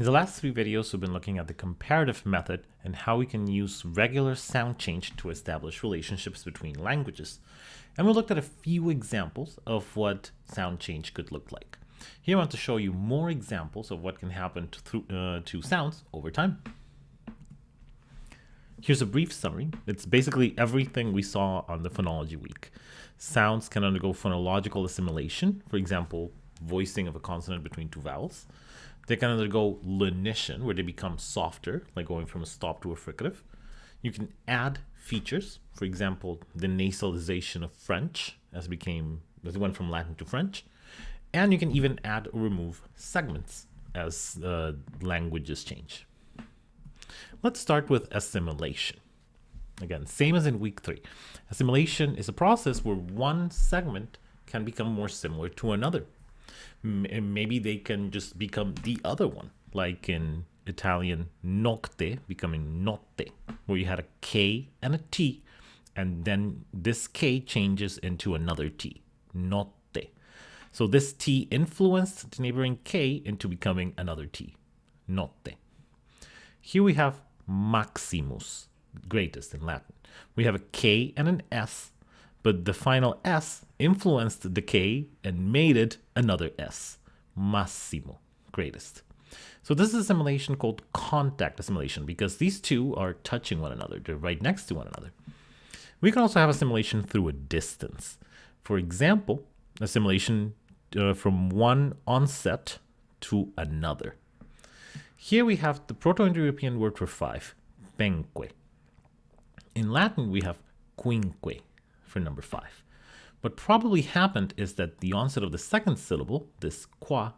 In the last three videos, we've been looking at the comparative method and how we can use regular sound change to establish relationships between languages. And we looked at a few examples of what sound change could look like. Here I want to show you more examples of what can happen to, through, uh, to sounds over time. Here's a brief summary. It's basically everything we saw on the phonology week. Sounds can undergo phonological assimilation, for example, voicing of a consonant between two vowels. They can undergo lenition, where they become softer, like going from a stop to a fricative. You can add features, for example, the nasalization of French as it became as it went from Latin to French. And you can even add or remove segments as uh, languages change. Let's start with assimilation. Again, same as in week three. Assimilation is a process where one segment can become more similar to another maybe they can just become the other one, like in Italian nocte becoming notte, where you had a K and a T, and then this K changes into another T, notte. So this T influenced the neighboring K into becoming another T, notte. Here we have maximus, greatest in Latin. We have a K and an S but the final S influenced the K and made it another S, massimo, greatest. So this is assimilation called contact assimilation because these two are touching one another. They're right next to one another. We can also have assimilation through a distance. For example, assimilation uh, from one onset to another. Here we have the Proto-Indo-European word for five, penque. In Latin, we have quinque, for number five. What probably happened is that the onset of the second syllable, this qua,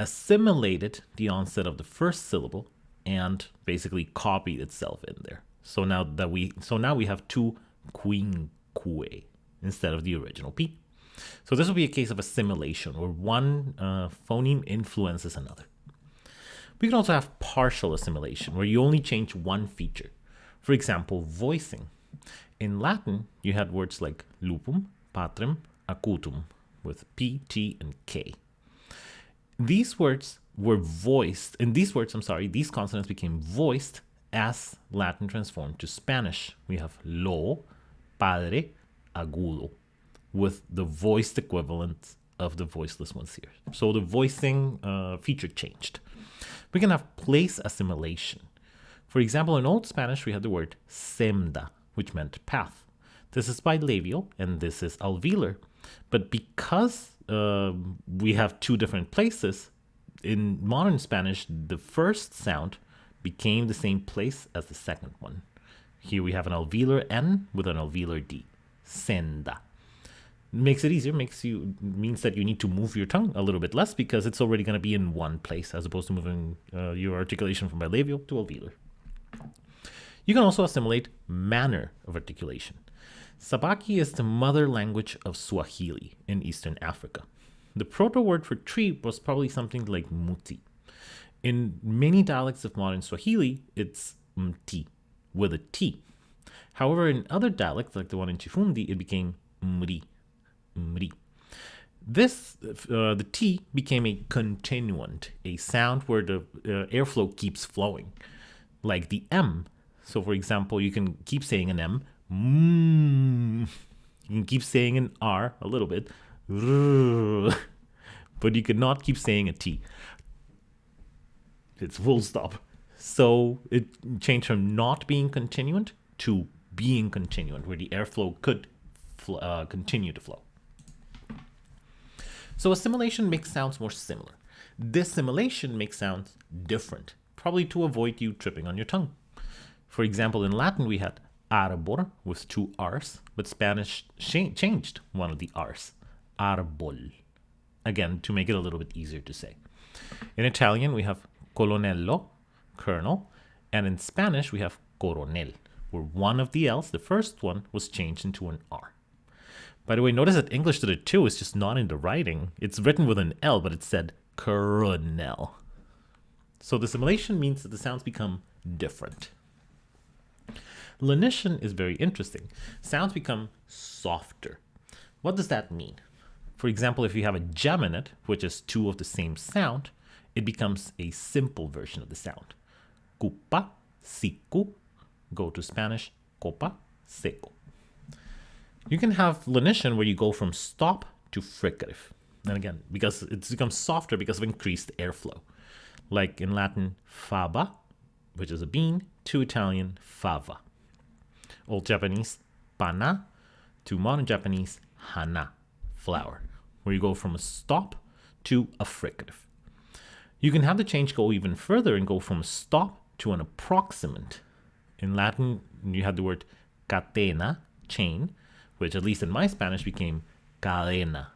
assimilated the onset of the first syllable and basically copied itself in there. So now that we so now we have two quinque instead of the original p. So this will be a case of assimilation where one uh, phoneme influences another. We can also have partial assimilation where you only change one feature. For example, voicing. In Latin, you had words like lupum, patrem, acutum, with P, T, and K. These words were voiced, in these words, I'm sorry, these consonants became voiced as Latin transformed to Spanish. We have lo, padre, agudo, with the voiced equivalent of the voiceless ones here. So the voicing uh, feature changed. We can have place assimilation. For example, in Old Spanish, we had the word semda, which meant path. This is bilabial and this is alveolar. But because uh, we have two different places, in modern Spanish, the first sound became the same place as the second one. Here we have an alveolar N with an alveolar D. Senda. Makes it easier, makes you means that you need to move your tongue a little bit less because it's already going to be in one place as opposed to moving uh, your articulation from bilabial to alveolar. You can also assimilate manner of articulation. Sabaki is the mother language of Swahili in Eastern Africa. The proto word for tree was probably something like muti. In many dialects of modern Swahili, it's mti with a T. However, in other dialects, like the one in Chifundi, it became mri. mri. This, uh, the T became a continuant, a sound where the uh, airflow keeps flowing. Like the M so for example, you can keep saying an M. Mm. You can keep saying an R a little bit. But you cannot keep saying a T. It's full stop. So it changed from not being continuant to being continuant, where the airflow could uh, continue to flow. So assimilation makes sounds more similar. Dissimilation makes sounds different, probably to avoid you tripping on your tongue. For example, in Latin we had arbor with two R's, but Spanish changed one of the R's, arbol, again, to make it a little bit easier to say. In Italian, we have colonello, colonel, and in Spanish, we have coronel, where one of the L's, the first one, was changed into an R. By the way, notice that English did it too, it's just not in the writing. It's written with an L, but it said coronel. So dissimilation means that the sounds become different. Lenition is very interesting. Sounds become softer. What does that mean? For example, if you have a geminate, which is two of the same sound, it becomes a simple version of the sound. Cupa, siku, go to Spanish, copa, seco. You can have lenition where you go from stop to fricative. And again, because it's become softer because of increased airflow. Like in Latin, faba, which is a bean, to Italian, fava. Old Japanese, pana, to modern Japanese, hana, flower, where you go from a stop to a fricative. You can have the change go even further and go from a stop to an approximant. In Latin, you had the word catena, chain, which at least in my Spanish became cadena,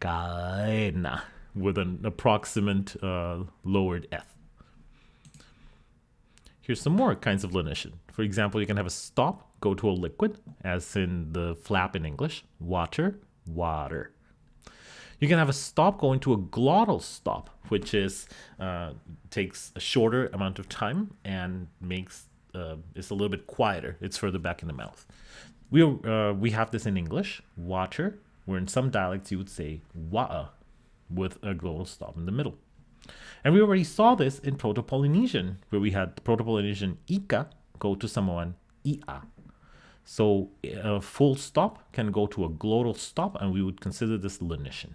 cadena, with an approximant uh, lowered f. Here's some more kinds of lenition. For example, you can have a stop go to a liquid, as in the flap in English, water, water. You can have a stop going to a glottal stop, which is uh, takes a shorter amount of time and makes uh, it's a little bit quieter. It's further back in the mouth. We uh, we have this in English, water, where in some dialects you would say wa'a with a glottal stop in the middle. And we already saw this in Proto-Polynesian, where we had Proto-Polynesian ika go to Samoan ia. So a full stop can go to a glottal stop, and we would consider this lenition.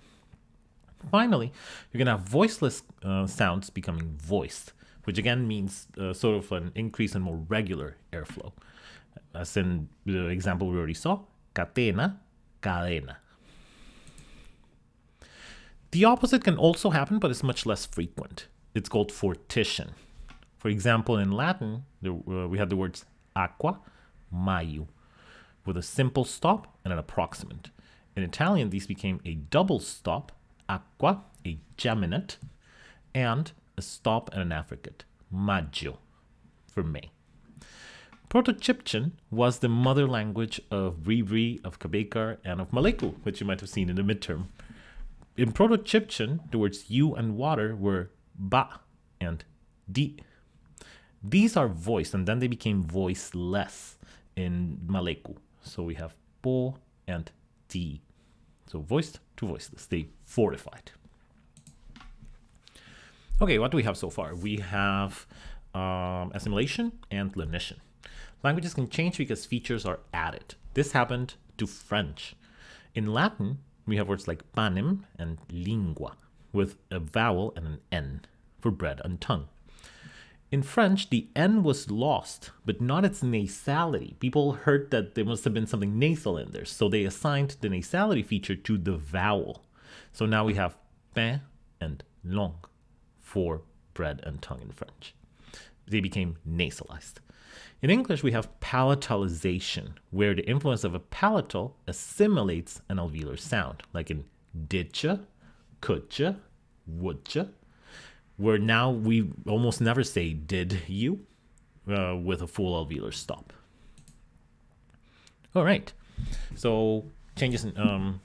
Finally, you're going to have voiceless uh, sounds becoming voiced, which again means uh, sort of an increase in more regular airflow. As in the example we already saw, catena, cadena. The opposite can also happen, but it's much less frequent. It's called fortition. For example, in Latin, there, uh, we have the words aqua, maiu, with a simple stop and an approximant. In Italian, these became a double stop acqua, a geminate, and a stop and an affricate, maggio, for May. Proto-Chibchan was the mother language of Bribri, of Cabécar, and of Maleku, which you might have seen in the midterm. In Proto-Chibchan, the words you and water were ba and di. These are voiced, and then they became voiceless in Maleku. So we have po and di. So voiced to voiceless. They fortified. Okay, what do we have so far? We have um, assimilation and lenition. Languages can change because features are added. This happened to French. In Latin, we have words like panem and lingua, with a vowel and an N for bread and tongue. In French, the N was lost, but not its nasality. People heard that there must have been something nasal in there, so they assigned the nasality feature to the vowel. So now we have pain and langue for bread and tongue in French. They became nasalized. In English, we have palatalization, where the influence of a palatal assimilates an alveolar sound, like in didja, coulda, woulda, where now we almost never say did you uh, with a full alveolar stop. All right, so changes in um,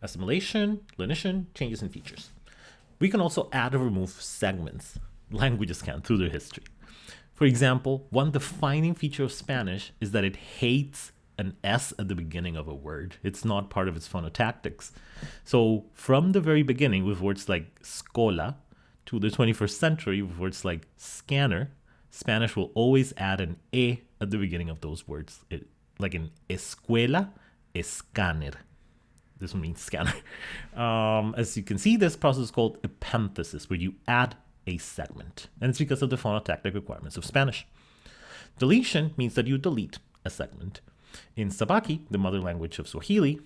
assimilation, lenition, changes in features. We can also add or remove segments. Languages can through their history. For example, one defining feature of Spanish is that it hates an S at the beginning of a word. It's not part of its phonotactics. So from the very beginning, with words like scola, to the 21st century with words like scanner, Spanish will always add an e at the beginning of those words. It, like in escuela, escáner. This one means scanner. Um, as you can see, this process is called epenthesis, where you add a segment. And it's because of the phonotactic requirements of Spanish. Deletion means that you delete a segment. In Sabaki, the mother language of Swahili,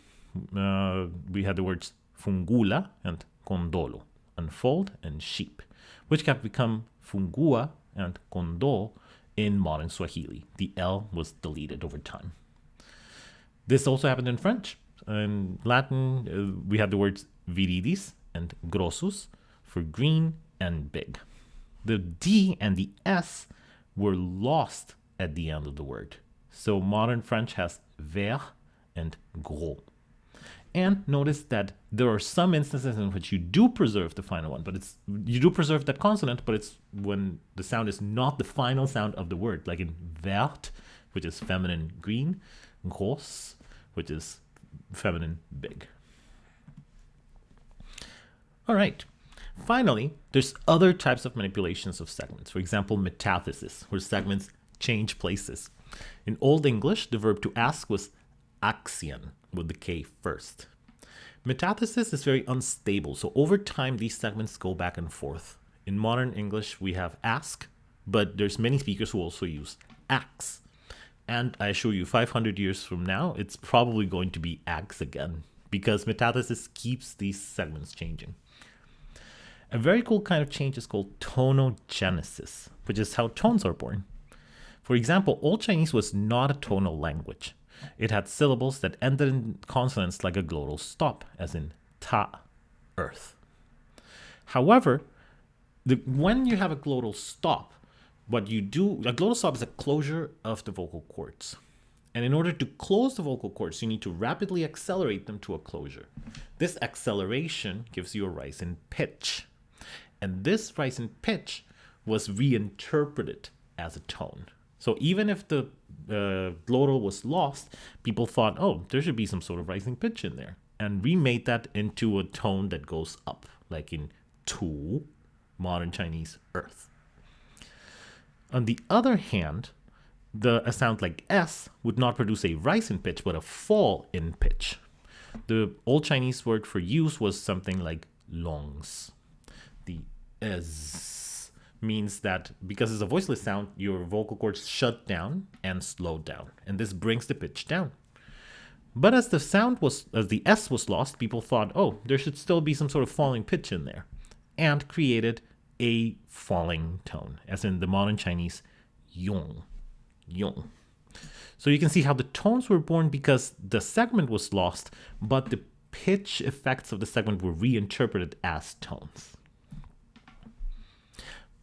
uh, we had the words fungula and condolo unfold, and sheep, which have become fungua and kondo in modern Swahili. The L was deleted over time. This also happened in French. In Latin, uh, we have the words viridis and grossus for green and big. The D and the S were lost at the end of the word. So modern French has vert and gros. And notice that there are some instances in which you do preserve the final one, but it's you do preserve that consonant, but it's when the sound is not the final sound of the word, like in vert, which is feminine green, gros, which is feminine big. All right. Finally, there's other types of manipulations of segments. For example, metathesis, where segments change places. In Old English, the verb to ask was axion, with the K first. Metathesis is very unstable, so over time these segments go back and forth. In modern English, we have ask, but there's many speakers who also use ax. And I assure you, 500 years from now, it's probably going to be ax again, because metathesis keeps these segments changing. A very cool kind of change is called tonogenesis, which is how tones are born. For example, Old Chinese was not a tonal language. It had syllables that ended in consonants like a glottal stop, as in ta, earth. However, the, when you have a glottal stop, what you do, a glottal stop is a closure of the vocal cords. And in order to close the vocal cords, you need to rapidly accelerate them to a closure. This acceleration gives you a rise in pitch. And this rise in pitch was reinterpreted as a tone. So even if the uh, glottal was lost, people thought, oh, there should be some sort of rising pitch in there. And remade that into a tone that goes up, like in tu, modern Chinese earth. On the other hand, the a sound like S would not produce a rise in pitch, but a fall in pitch. The Old Chinese word for use was something like longs. The S means that because it's a voiceless sound, your vocal cords shut down and slow down, and this brings the pitch down. But as the sound was, as the S was lost, people thought, oh, there should still be some sort of falling pitch in there, and created a falling tone, as in the modern Chinese yong, yong. So you can see how the tones were born because the segment was lost, but the pitch effects of the segment were reinterpreted as tones.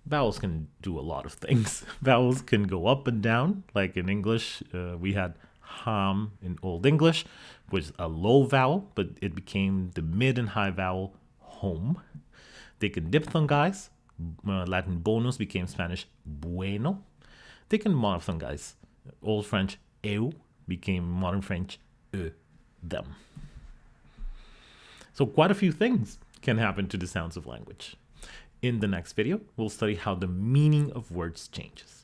Vowels can do a lot of things. Vowels can go up and down, like in English, uh, we had ham in Old English, which is a low vowel, but it became the mid and high vowel home. They can diphthongize, uh, Latin bonus became Spanish bueno. They can monophthongize. Old French eu became modern French e, them. So quite a few things can happen to the sounds of language. In the next video, we'll study how the meaning of words changes.